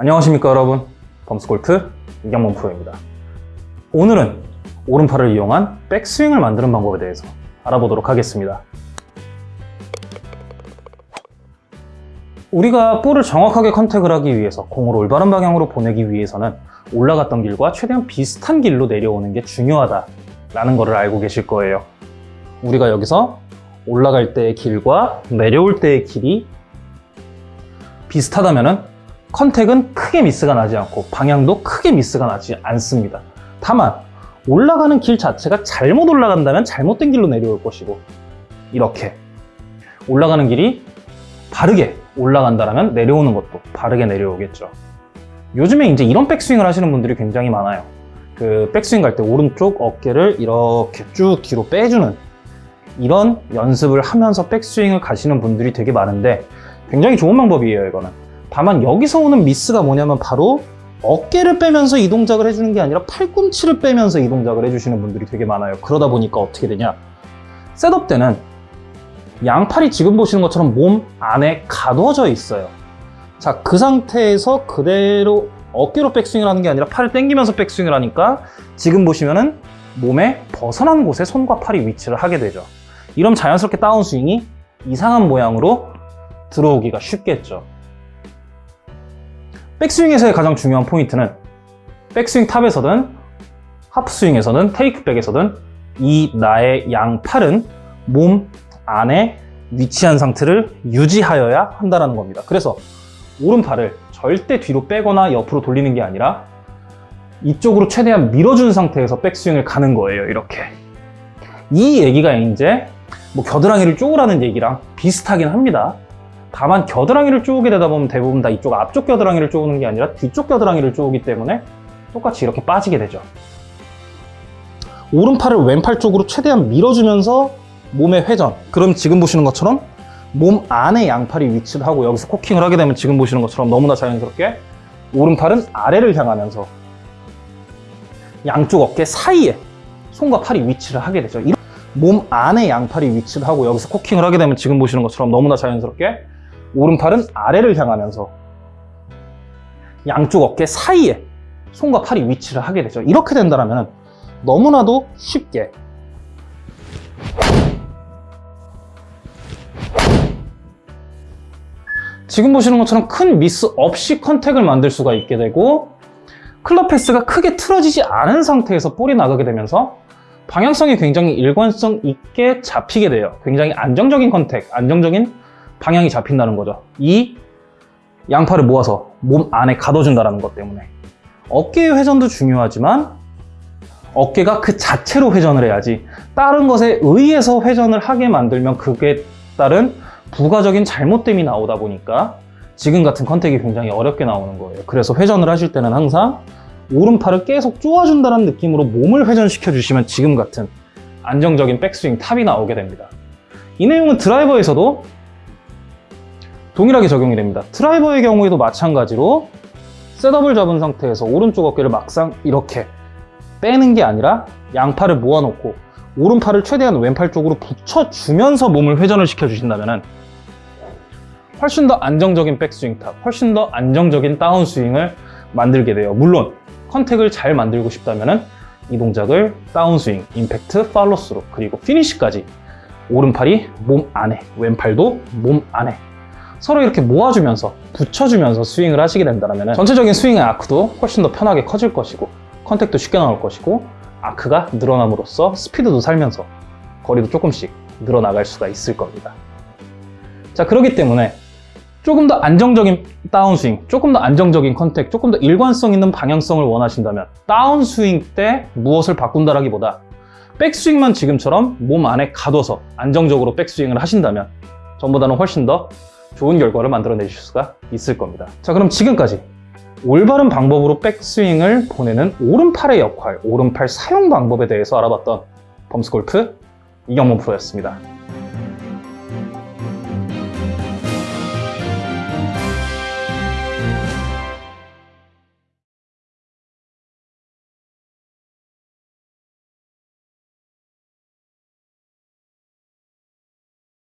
안녕하십니까 여러분. 범스골프 이경범 프로입니다. 오늘은 오른팔을 이용한 백스윙을 만드는 방법에 대해서 알아보도록 하겠습니다. 우리가 볼을 정확하게 컨택을 하기 위해서 공을 올바른 방향으로 보내기 위해서는 올라갔던 길과 최대한 비슷한 길로 내려오는 게 중요하다 라는 것을 알고 계실 거예요. 우리가 여기서 올라갈 때의 길과 내려올 때의 길이 비슷하다면 contact은 크게 미스가 나지 않고 방향도 크게 미스가 나지 않습니다. 다만 올라가는 길 자체가 잘못 올라간다면 잘못된 길로 내려올 것이고 이렇게 올라가는 길이 바르게 올라간다면 내려오는 것도 바르게 내려오겠죠. 요즘에 이제 이런 백스윙을 하시는 분들이 굉장히 많아요. 그 백스윙 갈 때 오른쪽 어깨를 이렇게 쭉 뒤로 빼주는 이런 연습을 하면서 백스윙을 가시는 분들이 되게 많은데 굉장히 좋은 방법이에요, 이거는. 다만 여기서 오는 미스가 뭐냐면 바로 어깨를 빼면서 이 동작을 해주는 게 아니라 팔꿈치를 빼면서 이 동작을 해주시는 분들이 되게 많아요. 그러다 보니까 어떻게 되냐. 셋업 때는 양팔이 지금 보시는 것처럼 몸 안에 가둬져 있어요. 자, 그 상태에서 그대로 어깨로 백스윙을 하는 게 아니라 팔을 당기면서 백스윙을 하니까 지금 보시면은 몸에 벗어난 곳에 손과 팔이 위치를 하게 되죠. 이러면 자연스럽게 다운스윙이 이상한 모양으로 들어오기가 쉽겠죠. 백스윙에서의 가장 중요한 포인트는 백스윙 탑에서든 하프스윙에서든 테이크백에서든 이 나의 양 팔은 몸 안에 위치한 상태를 유지하여야 한다는 겁니다. 그래서 오른팔을 절대 뒤로 빼거나 옆으로 돌리는 게 아니라 이쪽으로 최대한 밀어준 상태에서 백스윙을 가는 거예요. 이렇게. 이 얘기가 이제 뭐 겨드랑이를 쪼으라는 얘기랑 비슷하긴 합니다. 다만 겨드랑이를 쪼우게 되다 보면 대부분 다 이쪽 앞쪽 겨드랑이를 쪼우는 게 아니라 뒤쪽 겨드랑이를 쪼우기 때문에 똑같이 이렇게 빠지게 되죠. 오른팔을 왼팔 쪽으로 최대한 밀어주면서 몸의 회전. 그럼 지금 보시는 것처럼 몸 안에 양팔이 위치를 하고 여기서 코킹을 하게 되면 지금 보시는 것처럼 너무나 자연스럽게 오른팔은 아래를 향하면서 양쪽 어깨 사이에 손과 팔이 위치를 하게 되죠. 몸 안에 양팔이 위치를 하고 여기서 코킹을 하게 되면 지금 보시는 것처럼 너무나 자연스럽게 오른팔은 아래를 향하면서 양쪽 어깨 사이에 손과 팔이 위치를 하게 되죠. 이렇게 된다면 너무나도 쉽게 지금 보시는 것처럼 큰 미스 없이 컨택을 만들 수가 있게 되고 클럽 패스가 크게 틀어지지 않은 상태에서 볼이 나가게 되면서 방향성이 굉장히 일관성 있게 잡히게 돼요. 굉장히 안정적인 컨택, 안정적인 방향이 잡힌다는 거죠. 이 양팔을 모아서 몸 안에 가둬준다는 것 때문에 어깨의 회전도 중요하지만 어깨가 그 자체로 회전을 해야지 다른 것에 의해서 회전을 하게 만들면 그게 따른 부가적인 잘못됨이 나오다 보니까 지금 같은 contact이 굉장히 어렵게 나오는 거예요. 그래서 회전을 하실 때는 항상 오른팔을 계속 쪼아준다는 느낌으로 몸을 회전시켜 주시면 지금 같은 안정적인 백스윙 top이 나오게 됩니다. 이 내용은 드라이버에서도 동일하게 적용이 됩니다. 드라이버의 경우에도 마찬가지로 setup을 잡은 상태에서 오른쪽 어깨를 막상 이렇게 빼는 게 아니라 양팔을 모아놓고 오른팔을 최대한 왼팔 쪽으로 붙여주면서 몸을 회전을 시켜주신다면 훨씬 더 안정적인 백스윙 top, 훨씬 더 안정적인 다운스윙을 만들게 돼요. 물론 contact을 잘 만들고 싶다면 이 동작을 다운스윙, 임팩트, follow-through 그리고 피니시까지 오른팔이 몸 안에, 왼팔도 몸 안에 서로 이렇게 모아주면서 붙여주면서 스윙을 하시게 된다면 전체적인 스윙의 아크도 훨씬 더 편하게 커질 것이고 contact도 쉽게 나올 것이고 아크가 늘어남으로써 스피드도 살면서 거리도 조금씩 늘어나갈 수가 있을 겁니다. 자 그렇기 때문에 조금 더 안정적인 다운스윙, 조금 더 안정적인 contact, 조금 더 일관성 있는 방향성을 원하신다면 다운스윙 때 무엇을 바꾼다라기보다 백스윙만 지금처럼 몸 안에 가둬서 안정적으로 백스윙을 하신다면 전보다는 훨씬 더 좋은 결과를 만들어내실 수가 있을 겁니다. 자 그럼 지금까지 올바른 방법으로 백스윙을 보내는 오른팔의 역할, 오른팔 사용 방법에 대해서 알아봤던 범스골프 이경문 프로였습니다.